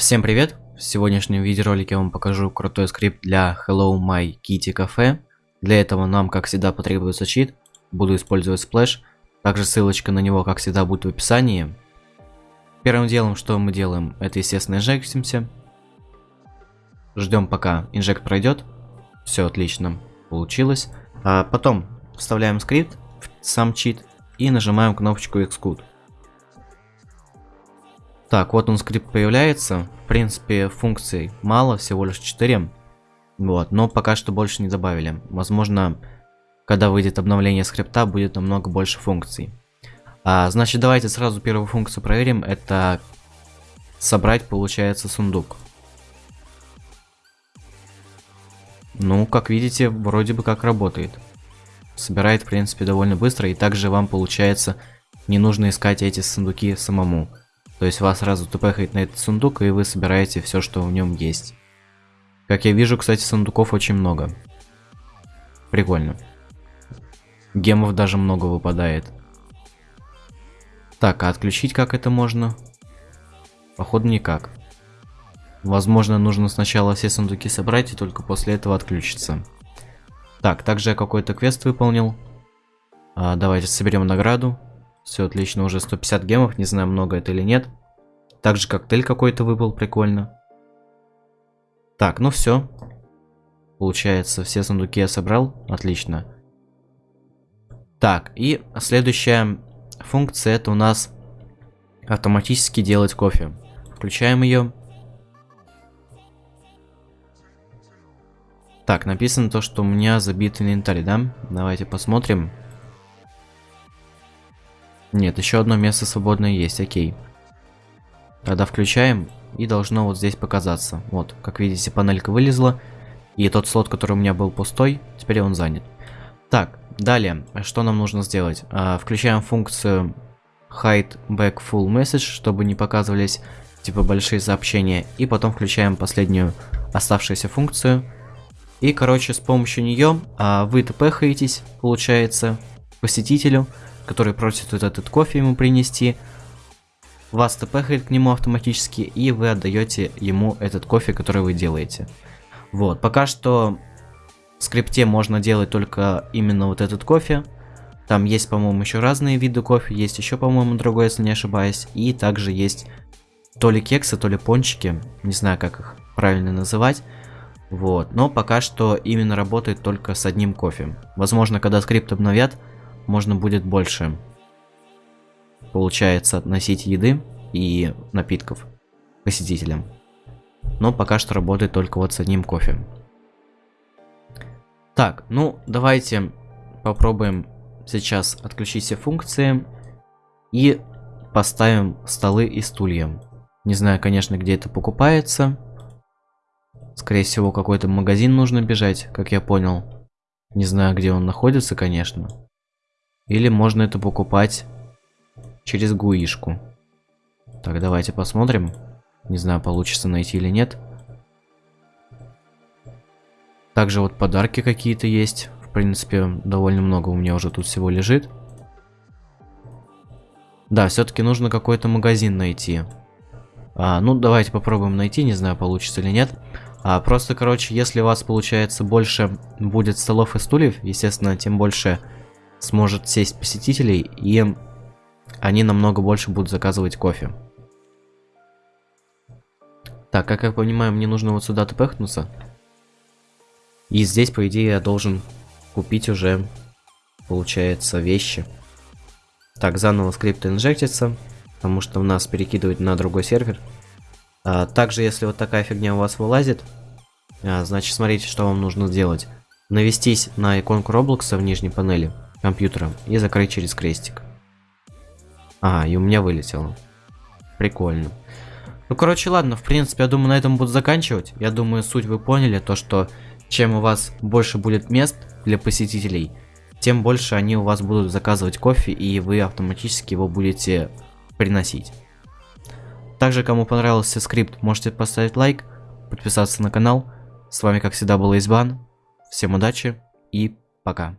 Всем привет! В сегодняшнем видеоролике я вам покажу крутой скрипт для Hello My Kitty Cafe. Для этого нам, как всегда, потребуется чит. Буду использовать сплэш. Также ссылочка на него, как всегда, будет в описании. Первым делом, что мы делаем, это, естественно, инжектимся. Ждем, пока инжект пройдет. Все отлично, получилось. А потом вставляем скрипт сам чит и нажимаем кнопочку Execute. Так, вот он скрипт появляется. В принципе, функций мало, всего лишь 4. Вот, но пока что больше не добавили. Возможно, когда выйдет обновление скрипта, будет намного больше функций. А, значит, давайте сразу первую функцию проверим. Это собрать, получается, сундук. Ну, как видите, вроде бы как работает. Собирает, в принципе, довольно быстро. И также вам, получается, не нужно искать эти сундуки самому. То есть вас сразу тпхает на этот сундук, и вы собираете все, что в нем есть. Как я вижу, кстати, сундуков очень много. Прикольно. Гемов даже много выпадает. Так, а отключить как это можно? Походу никак. Возможно, нужно сначала все сундуки собрать и только после этого отключиться. Так, также я какой-то квест выполнил. А, давайте соберем награду. Все отлично, уже 150 гемов, не знаю, много это или нет. Также коктейль какой-то выпал, прикольно. Так, ну все. Получается, все сундуки я собрал, отлично. Так, и следующая функция это у нас автоматически делать кофе. Включаем ее. Так, написано то, что у меня забит инвентарь, да? Давайте посмотрим. Нет, еще одно место свободное есть, окей. Тогда включаем, и должно вот здесь показаться. Вот, как видите, панелька вылезла. И тот слот, который у меня был пустой, теперь он занят. Так, далее, что нам нужно сделать? А, включаем функцию hide back full message, чтобы не показывались типа большие сообщения. И потом включаем последнюю оставшуюся функцию. И, короче, с помощью нее а, вы тпхаетесь, получается, посетителю который просит вот этот кофе ему принести. Вас тпхает к нему автоматически, и вы отдаете ему этот кофе, который вы делаете. Вот, пока что в скрипте можно делать только именно вот этот кофе. Там есть, по-моему, еще разные виды кофе, есть еще, по-моему, другой, если не ошибаюсь. И также есть то ли кексы, то ли пончики, не знаю, как их правильно называть. Вот, но пока что именно работает только с одним кофе. Возможно, когда скрипт обновят, можно будет больше, получается, относить еды и напитков посетителям. Но пока что работает только вот с одним кофе. Так, ну давайте попробуем сейчас отключить все функции и поставим столы и стулья. Не знаю, конечно, где это покупается. Скорее всего, какой-то магазин нужно бежать, как я понял. Не знаю, где он находится, конечно. Или можно это покупать через гуишку. Так, давайте посмотрим. Не знаю, получится найти или нет. Также вот подарки какие-то есть. В принципе, довольно много у меня уже тут всего лежит. Да, все-таки нужно какой-то магазин найти. А, ну, давайте попробуем найти, не знаю, получится или нет. А, просто, короче, если у вас получается больше будет столов и стульев, естественно, тем больше сможет сесть посетителей, и они намного больше будут заказывать кофе. Так, как я понимаю, мне нужно вот сюда тпхнуться. И здесь, по идее, я должен купить уже, получается, вещи. Так, заново скрипт инжектится, потому что у нас перекидывает на другой сервер. А, также, если вот такая фигня у вас вылазит, а, значит, смотрите, что вам нужно сделать. Навестись на иконку Роблокса в нижней панели компьютера и закрыть через крестик. А, и у меня вылетело. Прикольно. Ну, короче, ладно, в принципе, я думаю, на этом буду заканчивать. Я думаю, суть вы поняли, то что чем у вас больше будет мест для посетителей, тем больше они у вас будут заказывать кофе, и вы автоматически его будете приносить. Также, кому понравился скрипт, можете поставить лайк, подписаться на канал. С вами, как всегда, был Избан. Всем удачи и пока.